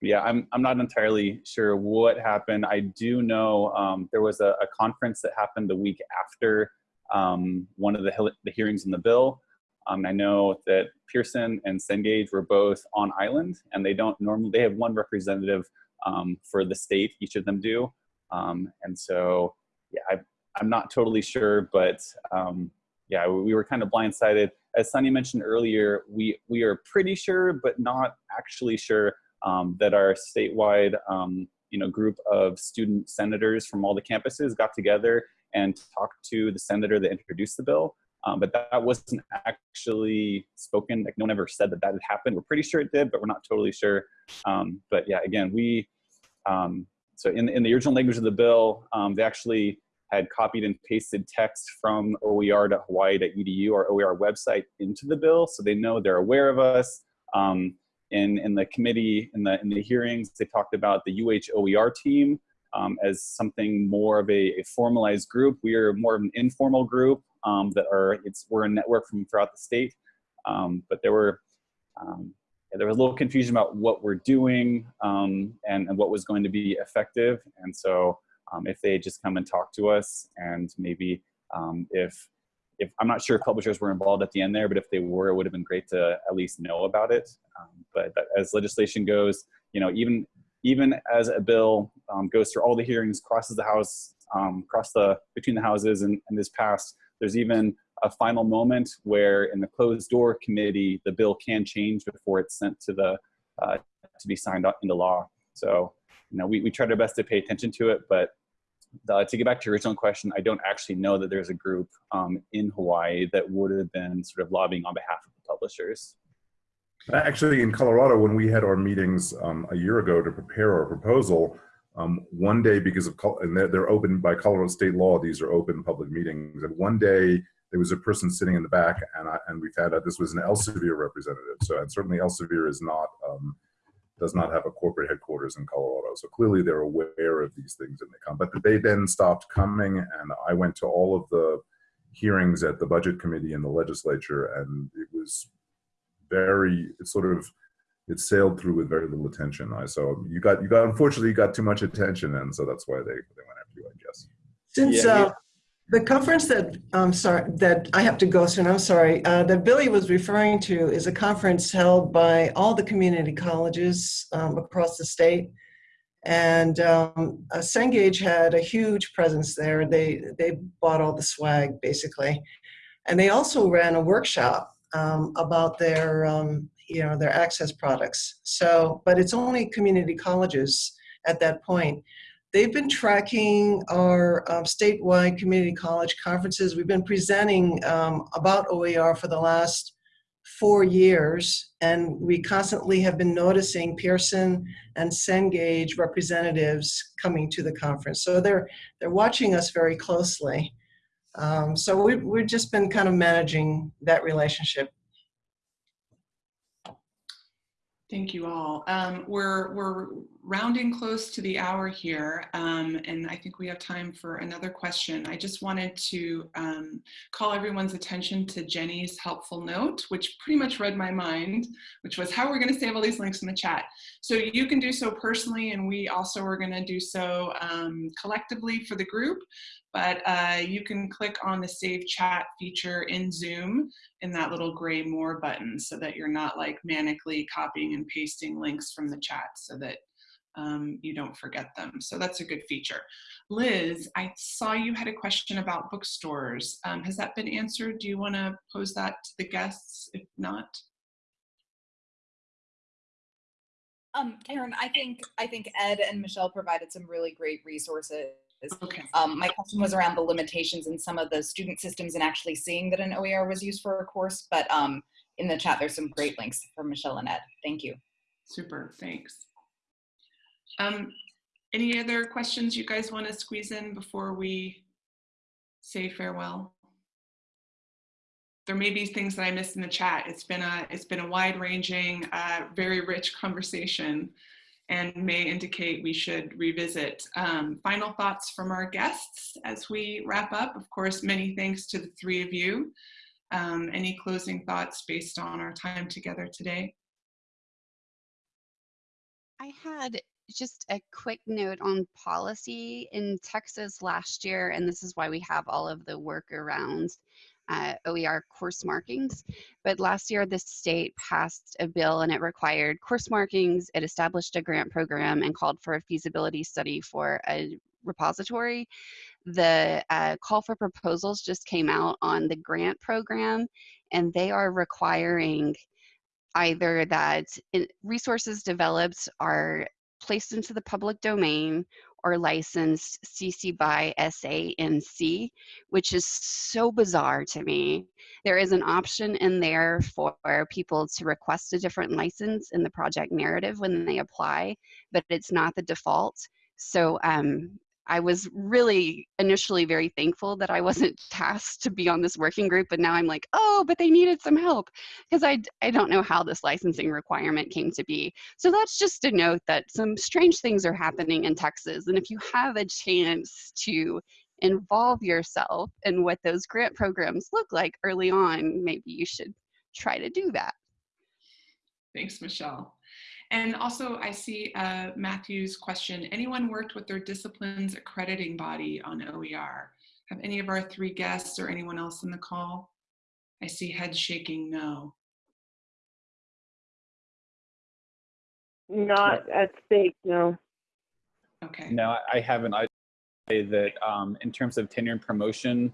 Yeah, I'm, I'm not entirely sure what happened. I do know um, there was a, a, conference that happened the week after um, one of the, the, hearings in the bill. Um, I know that Pearson and Cengage were both on island and they don't normally, they have one representative um, for the state, each of them do. Um, and so, yeah, I, am not totally sure, but um, yeah, we were kind of blindsided. As Sunny mentioned earlier, we, we are pretty sure, but not actually sure um, that our statewide you know, group of student senators from all the campuses got together and talked to the senator that introduced the bill. Um, but that wasn't actually spoken. Like no one ever said that that had happened. We're pretty sure it did, but we're not totally sure. Um, but yeah, again, we, um, so in, in the original language of the bill, um, they actually had copied and pasted text from oer.hawaii.edu or OER website into the bill, so they know they're aware of us. In, in the committee, in the, in the hearings, they talked about the UH OER team um, as something more of a, a, formalized group. We are more of an informal group um, that are, it's, we're a network from throughout the state. Um, but there were, um, there was a little confusion about what we're doing um, and, and what was going to be effective. And so um, if they just come and talk to us and maybe if if I'm not sure if publishers were involved at the end there, but if they were, it would have been great to at least know about it. Um, but as legislation goes, you know, even even as a bill um, goes through all the hearings, crosses the House, um, across the between the houses, and, and is passed, there's even a final moment where in the closed door committee, the bill can change before it's sent to the uh, to be signed into law. So, you know, we, we tried our best to pay attention to it, but to get back to your original question, I don't actually know that there's a group um, in Hawaii that would have been sort of lobbying on behalf of the publishers. Actually, in Colorado, when we had our meetings um, a year ago to prepare our proposal, um, one day because of and they're, they're open by Colorado state law, these are open public meetings. And one day there was a person sitting in the back, and I, and we found out this was an Elsevier representative. So and certainly Elsevier is not um, does not have a corporate headquarters in Colorado. So clearly they're aware of these things and they come. But they then stopped coming and I went to all of the hearings at the budget committee in the legislature and it was very, it sort of, it sailed through with very little attention. I so you got you got unfortunately you got too much attention and so that's why they, they went after you, I guess. Since yeah, uh, the conference that I'm sorry that I have to go soon. I'm sorry. Uh, that Billy was referring to is a conference held by all the community colleges um, across the state, and um, uh, Cengage had a huge presence there. They they bought all the swag basically, and they also ran a workshop um, about their um, you know their access products. So, but it's only community colleges at that point. They've been tracking our um, statewide community college conferences. We've been presenting um, about OER for the last four years, and we constantly have been noticing Pearson and Cengage representatives coming to the conference. So they're, they're watching us very closely. Um, so we, we've just been kind of managing that relationship Thank you all. Um, we're, we're rounding close to the hour here, um, and I think we have time for another question. I just wanted to um, call everyone's attention to Jenny's helpful note, which pretty much read my mind, which was how we're going to save all these links in the chat. So you can do so personally, and we also are going to do so um, collectively for the group but uh, you can click on the save chat feature in Zoom in that little gray more button so that you're not like manically copying and pasting links from the chat so that um, you don't forget them. So that's a good feature. Liz, I saw you had a question about bookstores. Um, has that been answered? Do you want to pose that to the guests? If not, um, Karen, I think I think Ed and Michelle provided some really great resources Okay. Um, my question was around the limitations in some of the student systems and actually seeing that an OER was used for a course, but um, in the chat there's some great links from Michelle and Ed. Thank you. Super, thanks. Um, any other questions you guys want to squeeze in before we say farewell? There may be things that I missed in the chat. It's been a it's been a wide ranging, uh, very rich conversation and may indicate we should revisit. Um, final thoughts from our guests as we wrap up. Of course, many thanks to the three of you. Um, any closing thoughts based on our time together today? I had just a quick note on policy in Texas last year, and this is why we have all of the work around uh, OER course markings. But last year, the state passed a bill and it required course markings. It established a grant program and called for a feasibility study for a repository. The uh, call for proposals just came out on the grant program, and they are requiring either that resources developed are placed into the public domain or licensed CC by SANC, which is so bizarre to me. There is an option in there for people to request a different license in the project narrative when they apply, but it's not the default. So um, I was really initially very thankful that I wasn't tasked to be on this working group, but now I'm like, oh, but they needed some help because I, I don't know how this licensing requirement came to be. So that's just a note that some strange things are happening in Texas. And if you have a chance to involve yourself in what those grant programs look like early on, maybe you should try to do that. Thanks, Michelle. And also I see uh, Matthew's question, anyone worked with their disciplines accrediting body on OER? Have any of our three guests or anyone else in the call? I see head shaking no. Not at stake, no. Okay. No, I- I haven't. I say that um, in terms of tenure and promotion,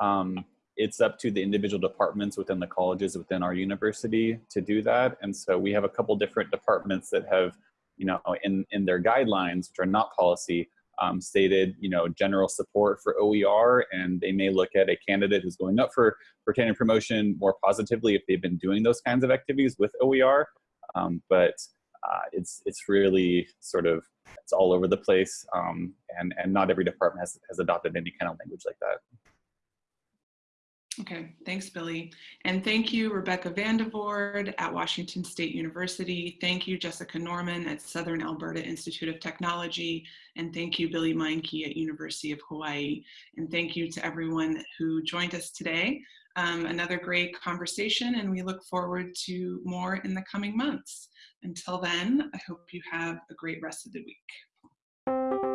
um, it's up to the individual departments within the colleges within our university to do that. And so we have a couple different departments that have, you know, in, in their guidelines, which are not policy, um, stated, you know, general support for OER, and they may look at a candidate who's going up for, for tenure promotion more positively if they've been doing those kinds of activities with OER. Um, but uh, it's, it's really sort of, it's all over the place, um, and, and not every department has, has adopted any kind of language like that. Okay, thanks, Billy. And thank you, Rebecca Van de Vord at Washington State University. Thank you, Jessica Norman at Southern Alberta Institute of Technology. And thank you, Billy Meinke at University of Hawaii. And thank you to everyone who joined us today. Um, another great conversation, and we look forward to more in the coming months. Until then, I hope you have a great rest of the week.